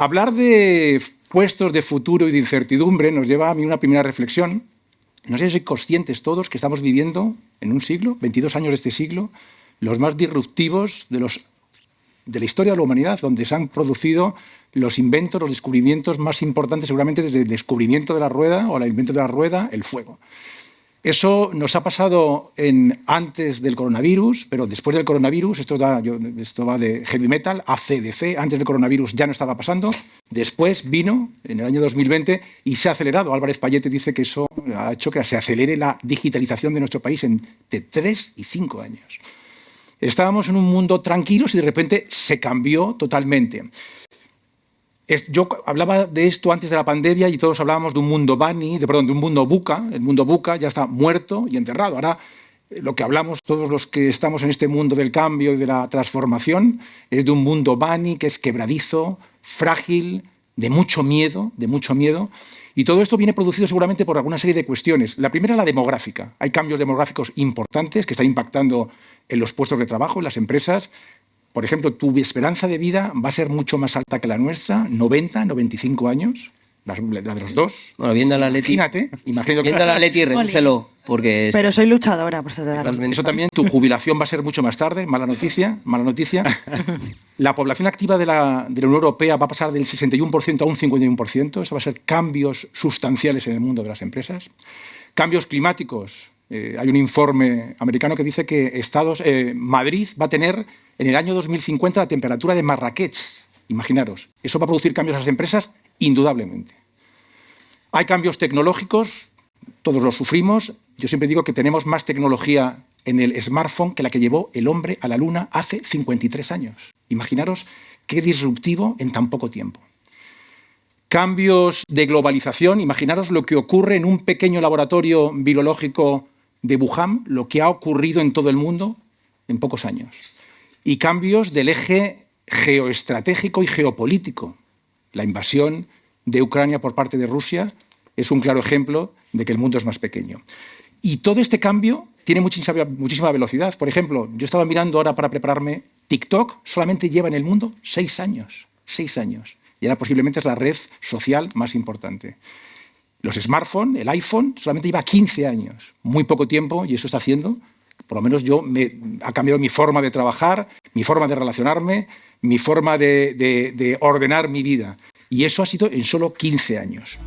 Hablar de puestos de futuro y de incertidumbre nos lleva a mí una primera reflexión. No sé si sois conscientes todos que estamos viviendo en un siglo, 22 años de este siglo, los más disruptivos de, de la historia de la humanidad, donde se han producido los inventos, los descubrimientos más importantes seguramente desde el descubrimiento de la rueda o el invento de la rueda, el fuego. Eso nos ha pasado en, antes del coronavirus, pero después del coronavirus, esto, va de heavy metal, ACDC, antes del coronavirus ya no estaba pasando, después vino en el año 2020 y se ha acelerado. Álvarez Payete dice que eso ha hecho que se acelere la digitalización de nuestro país entre tres y cinco años. Estábamos en un mundo tranquilo y de repente se cambió totalmente yo hablaba de esto antes de la pandemia y todos hablábamos de un mundo Bani, de, perdón, de un mundo Buca. El mundo Buca ya está muerto y enterrado. Ahora eh, lo que hablamos todos los que estamos en este mundo del cambio y de la transformación es de un mundo Bani que es quebradizo, frágil, de mucho miedo, de mucho miedo. Y todo esto viene producido seguramente por alguna serie de cuestiones. La primera, la demográfica. Hay cambios demográficos importantes que están impactando en los puestos de trabajo, en las empresas, por ejemplo, tu esperanza de vida va a ser mucho más alta que la nuestra, 90, 95 años, la, de los dos. Bueno, viendo la Leti. Imagínate, imagínate viendo la Leti, redúcelo, porque... Pero soy luchadora, por Eso también, tu jubilación va a ser mucho más tarde, mala noticia, mala noticia. La población activa de la, de la Unión Europea va a pasar del 61% a un 51%, eso va a ser cambios sustanciales en el mundo de las empresas. Cambios climáticos, eh, hay un informe americano que dice que Estados, eh, Madrid va a tener en el año 2050 la temperatura de Marrakech. Imaginaros, eso va a producir cambios a las empresas indudablemente. Hay cambios tecnológicos, todos los sufrimos. Yo siempre digo que tenemos más tecnología en el smartphone que la que llevó el hombre a la luna hace 53 años. Imaginaros qué disruptivo en tan poco tiempo. Cambios de globalización, imaginaros lo que ocurre en un pequeño laboratorio biológico de Wuhan lo que ha ocurrido en todo el mundo en pocos años. Y cambios del eje geoestratégico y geopolítico. La invasión de Ucrania por parte de Rusia es un claro ejemplo de que el mundo es más pequeño. Y todo este cambio tiene muchísima, velocidad. Por ejemplo, yo estaba mirando ahora para prepararme, TikTok solamente lleva en el mundo seis años. Seis años. Y ahora posiblemente es la red social más importante. Los smartphones, el iPhone, solamente lleva 15 años, muy poco tiempo, y eso está haciendo, por lo menos yo, me, ha cambiado mi forma de trabajar, mi forma de relacionarme, mi forma de, de ordenar mi vida. Y eso ha sido en solo 15 años.